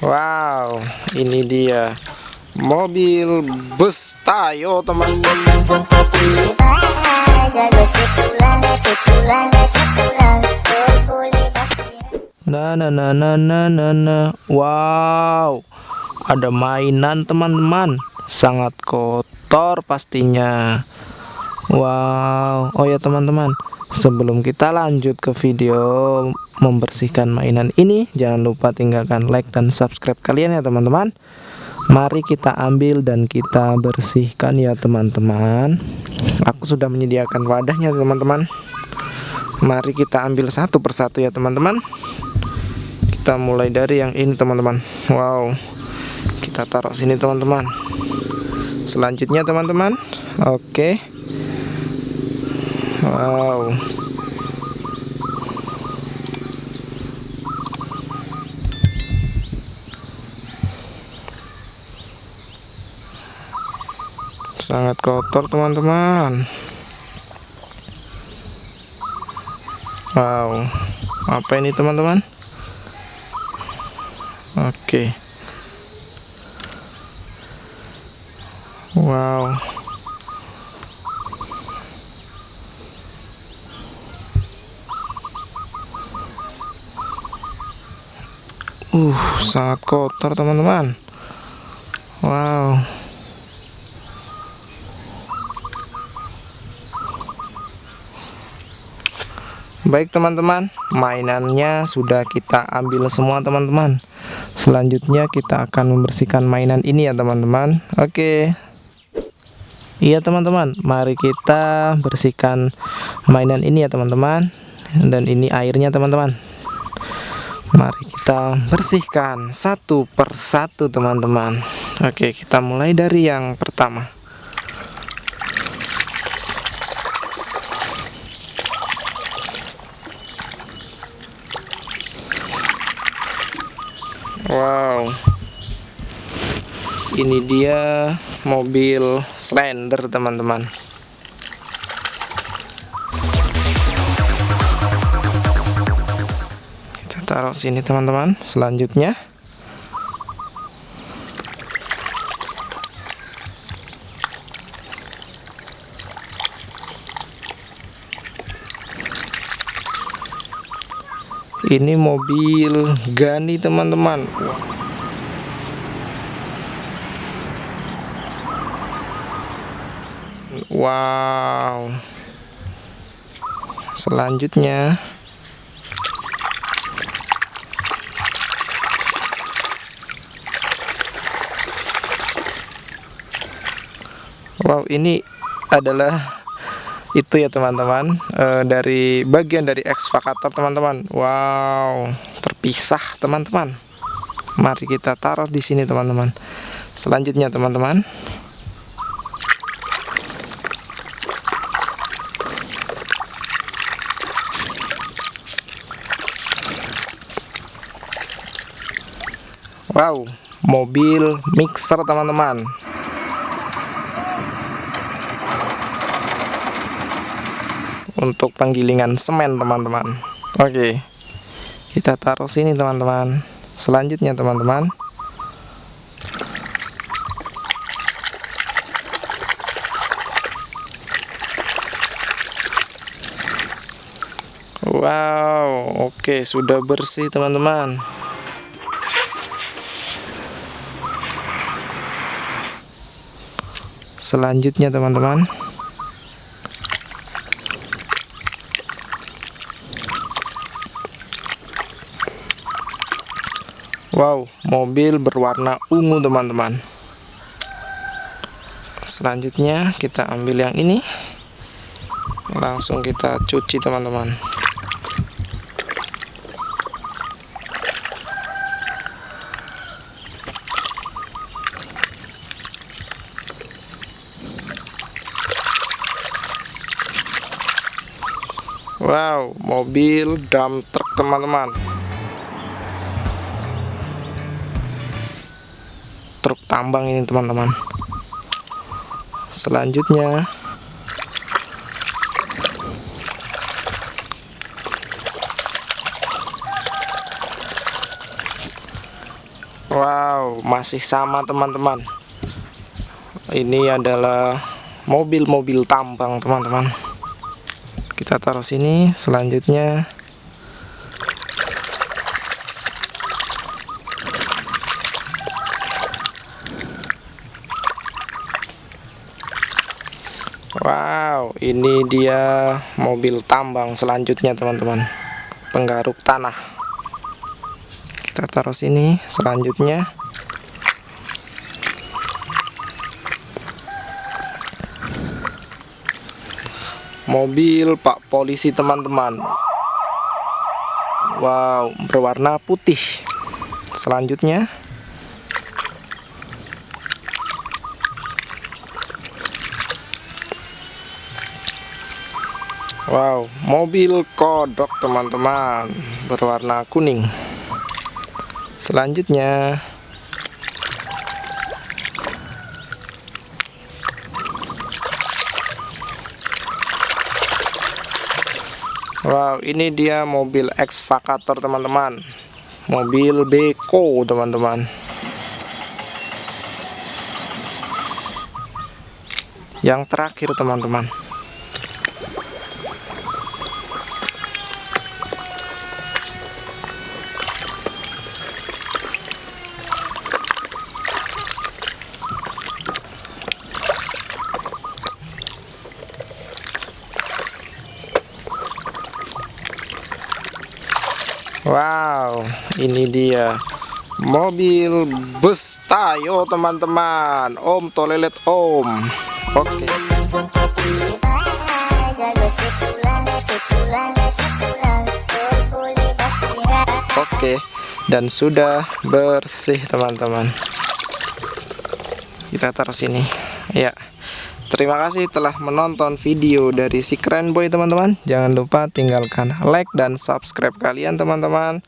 Wow, ini dia mobil bus Tayo teman-teman. Nah, nah, nah, nah, nah, nah, nah. Wow, ada mainan teman-teman. Sangat kotor pastinya. Wow, oh ya teman-teman. Sebelum kita lanjut ke video membersihkan mainan ini, jangan lupa tinggalkan like dan subscribe kalian ya teman-teman. Mari kita ambil dan kita bersihkan ya teman-teman. Aku sudah menyediakan wadahnya teman-teman. Mari kita ambil satu persatu ya teman-teman. Kita mulai dari yang ini teman-teman. Wow. Kita taruh sini teman-teman. Selanjutnya teman-teman. Oke. Wow. Sangat kotor teman-teman. Wow. Apa ini teman-teman? Oke. Wow. Uh, sangat kotor teman-teman. Wow. Baik teman-teman, mainannya sudah kita ambil semua teman-teman. Selanjutnya kita akan membersihkan mainan ini ya teman-teman. Oke. Iya teman-teman, mari kita bersihkan mainan ini ya teman-teman. Dan ini airnya teman-teman. Mari kita bersihkan satu persatu teman-teman. Oke kita mulai dari yang pertama. Wow. Ini dia mobil slender teman-teman taruh sini teman-teman. Selanjutnya. Ini mobil Gani teman-teman. Wow. Selanjutnya Wow ini adalah itu ya teman-teman. E, dari bagian dari ekskavator teman-teman. Wow terpisah teman-teman. Mari kita taruh di sini teman-teman. Selanjutnya teman-teman. Wow mobil mixer teman-teman untuk penggilingan semen teman-teman. Oke kita taruh sini teman-teman. Selanjutnya teman-teman. Wow oke sudah bersih teman-teman. Selanjutnya teman-teman Wow, mobil berwarna ungu teman-teman. Selanjutnya kita ambil yang ini. Langsung kita cuci teman-teman. Wow, mobil dump truck teman-teman. Truk tambang ini teman-teman selanjutnya Wow, masih sama teman-teman. Ini adalah mobil-mobil tambang teman-teman. Kita taruh sini. Selanjutnya Ini dia mobil tambang selanjutnya teman-teman. Penggaruk tanah. Kita taruh sini. Selanjutnya mobil Pak Polisi teman-teman. Wow, berwarna putih. Selanjutnya Wow, mobil kodok teman-teman berwarna kuning. Selanjutnya Wow, ini dia mobil ekskavator teman-teman. Mobil beko teman-teman. Yang terakhir teman-teman. Wow, ini dia mobil bus Tayo teman-teman. Om toilet Om. Oke. Oke, dan sudah bersih teman-teman. Kita taruh sini. Ya. Terima kasih telah menonton video dari si keren boy teman-teman. Jangan lupa tinggalkan like dan subscribe kalian teman-teman